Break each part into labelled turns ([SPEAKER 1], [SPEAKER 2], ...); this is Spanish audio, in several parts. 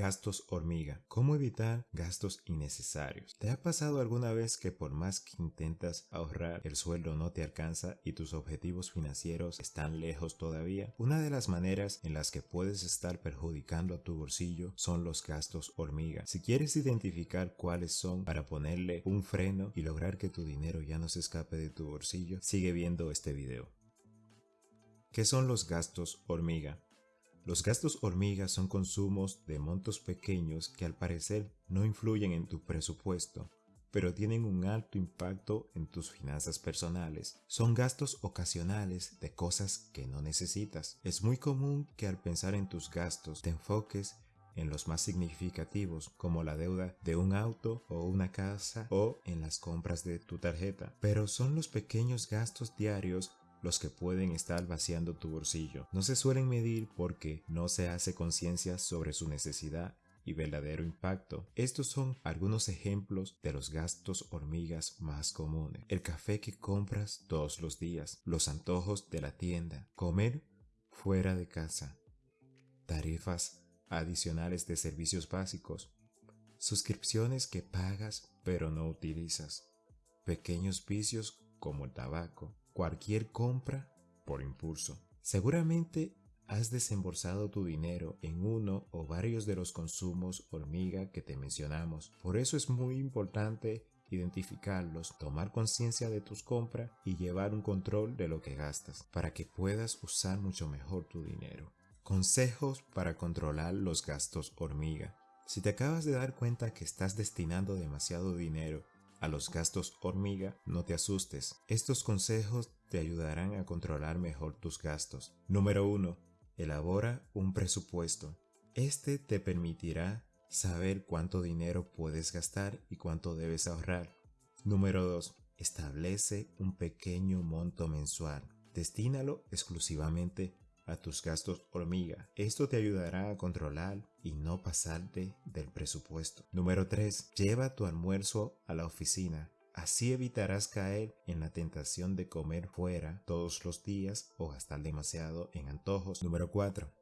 [SPEAKER 1] Gastos hormiga. ¿Cómo evitar gastos innecesarios? ¿Te ha pasado alguna vez que por más que intentas ahorrar, el sueldo no te alcanza y tus objetivos financieros están lejos todavía? Una de las maneras en las que puedes estar perjudicando a tu bolsillo son los gastos hormiga. Si quieres identificar cuáles son para ponerle un freno y lograr que tu dinero ya no se escape de tu bolsillo, sigue viendo este video. ¿Qué son los gastos hormiga? Los gastos hormiga son consumos de montos pequeños que al parecer no influyen en tu presupuesto, pero tienen un alto impacto en tus finanzas personales. Son gastos ocasionales de cosas que no necesitas. Es muy común que al pensar en tus gastos te enfoques en los más significativos como la deuda de un auto o una casa o en las compras de tu tarjeta. Pero son los pequeños gastos diarios los que pueden estar vaciando tu bolsillo. No se suelen medir porque no se hace conciencia sobre su necesidad y verdadero impacto. Estos son algunos ejemplos de los gastos hormigas más comunes. El café que compras todos los días, los antojos de la tienda, comer fuera de casa, tarifas adicionales de servicios básicos, suscripciones que pagas pero no utilizas, pequeños vicios como el tabaco, cualquier compra por impulso. Seguramente has desembolsado tu dinero en uno o varios de los consumos hormiga que te mencionamos. Por eso es muy importante identificarlos, tomar conciencia de tus compras y llevar un control de lo que gastas para que puedas usar mucho mejor tu dinero. Consejos para controlar los gastos hormiga. Si te acabas de dar cuenta que estás destinando demasiado dinero a los gastos hormiga, no te asustes. Estos consejos te ayudarán a controlar mejor tus gastos. Número 1. Elabora un presupuesto. Este te permitirá saber cuánto dinero puedes gastar y cuánto debes ahorrar. Número 2. Establece un pequeño monto mensual. Destínalo exclusivamente a tus gastos hormiga. Esto te ayudará a controlar y no pasarte del presupuesto. Número 3. Lleva tu almuerzo a la oficina. Así evitarás caer en la tentación de comer fuera todos los días o gastar demasiado en antojos. Número 4.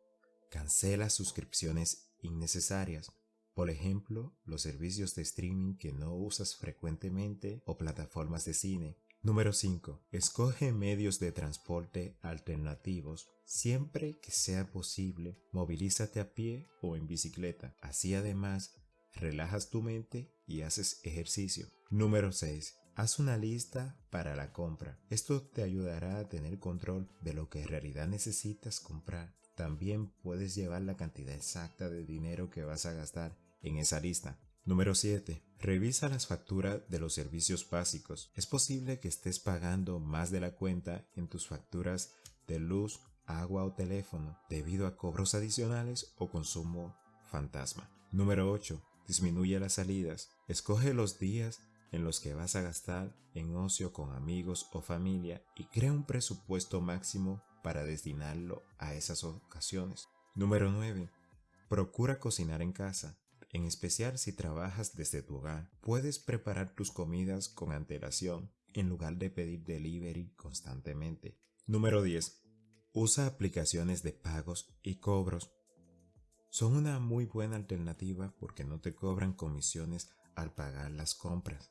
[SPEAKER 1] Cancela suscripciones innecesarias. Por ejemplo, los servicios de streaming que no usas frecuentemente o plataformas de cine. Número 5. Escoge medios de transporte alternativos. Siempre que sea posible, movilízate a pie o en bicicleta. Así además, relajas tu mente y haces ejercicio. Número 6. Haz una lista para la compra. Esto te ayudará a tener control de lo que en realidad necesitas comprar. También puedes llevar la cantidad exacta de dinero que vas a gastar en esa lista. Número 7. Revisa las facturas de los servicios básicos. Es posible que estés pagando más de la cuenta en tus facturas de luz, agua o teléfono debido a cobros adicionales o consumo fantasma. Número 8. Disminuye las salidas. Escoge los días en los que vas a gastar en ocio con amigos o familia y crea un presupuesto máximo para destinarlo a esas ocasiones. Número 9. Procura cocinar en casa en especial si trabajas desde tu hogar. Puedes preparar tus comidas con antelación en lugar de pedir delivery constantemente. Número 10. Usa aplicaciones de pagos y cobros. Son una muy buena alternativa porque no te cobran comisiones al pagar las compras.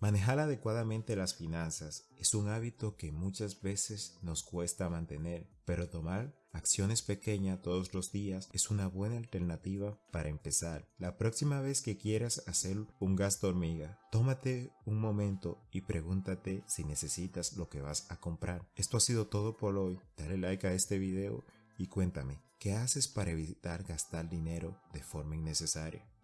[SPEAKER 1] Manejar adecuadamente las finanzas es un hábito que muchas veces nos cuesta mantener, pero tomar acciones pequeñas todos los días es una buena alternativa para empezar. La próxima vez que quieras hacer un gasto hormiga, tómate un momento y pregúntate si necesitas lo que vas a comprar. Esto ha sido todo por hoy. Dale like a este video y cuéntame, ¿qué haces para evitar gastar dinero de forma innecesaria?